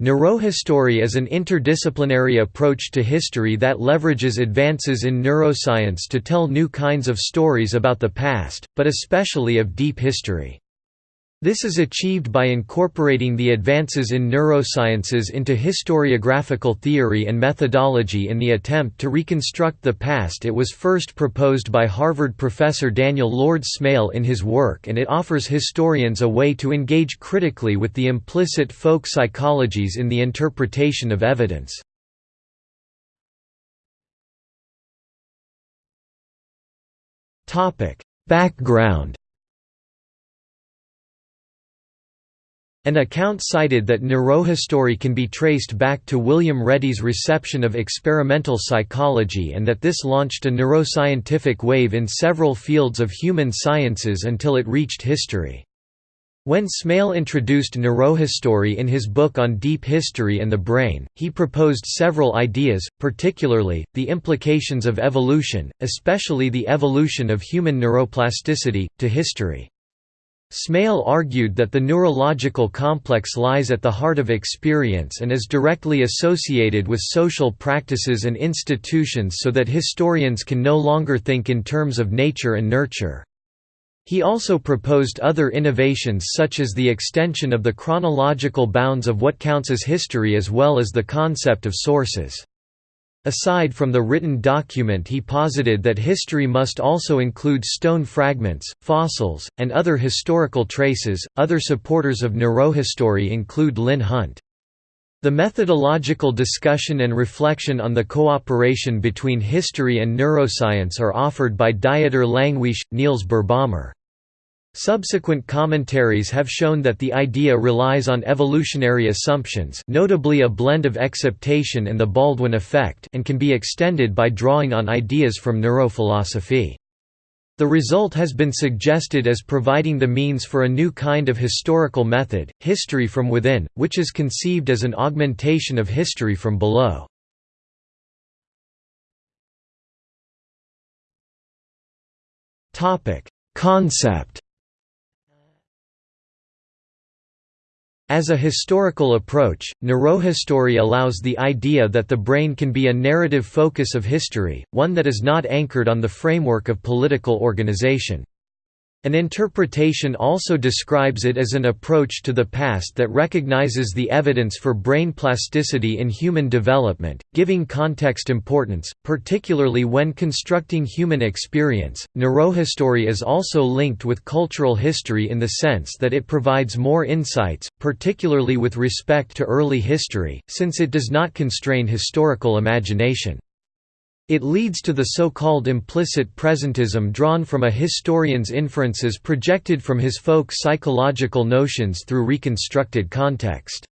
Neurohistory is an interdisciplinary approach to history that leverages advances in neuroscience to tell new kinds of stories about the past, but especially of deep history. This is achieved by incorporating the advances in neurosciences into historiographical theory and methodology in the attempt to reconstruct the past it was first proposed by Harvard professor Daniel Lord Smail in his work and it offers historians a way to engage critically with the implicit folk psychologies in the interpretation of evidence. Background An account cited that neurohistory can be traced back to William Reddy's reception of experimental psychology and that this launched a neuroscientific wave in several fields of human sciences until it reached history. When Smail introduced neurohistory in his book on deep history and the brain, he proposed several ideas, particularly, the implications of evolution, especially the evolution of human neuroplasticity, to history. Smail argued that the neurological complex lies at the heart of experience and is directly associated with social practices and institutions so that historians can no longer think in terms of nature and nurture. He also proposed other innovations such as the extension of the chronological bounds of what counts as history as well as the concept of sources. Aside from the written document he posited that history must also include stone fragments, fossils, and other historical traces. Other supporters of neurohistory include Lynn Hunt. The methodological discussion and reflection on the cooperation between history and neuroscience are offered by Dieter Langewiesche, Niels Birbaumer. Subsequent commentaries have shown that the idea relies on evolutionary assumptions notably a blend of exaptation and the Baldwin effect and can be extended by drawing on ideas from neurophilosophy. The result has been suggested as providing the means for a new kind of historical method, history from within, which is conceived as an augmentation of history from below. Concept As a historical approach, neurohistory allows the idea that the brain can be a narrative focus of history, one that is not anchored on the framework of political organization. An interpretation also describes it as an approach to the past that recognizes the evidence for brain plasticity in human development, giving context importance, particularly when constructing human experience. Neurohistory is also linked with cultural history in the sense that it provides more insights, particularly with respect to early history, since it does not constrain historical imagination. It leads to the so-called implicit presentism drawn from a historian's inferences projected from his folk psychological notions through reconstructed context.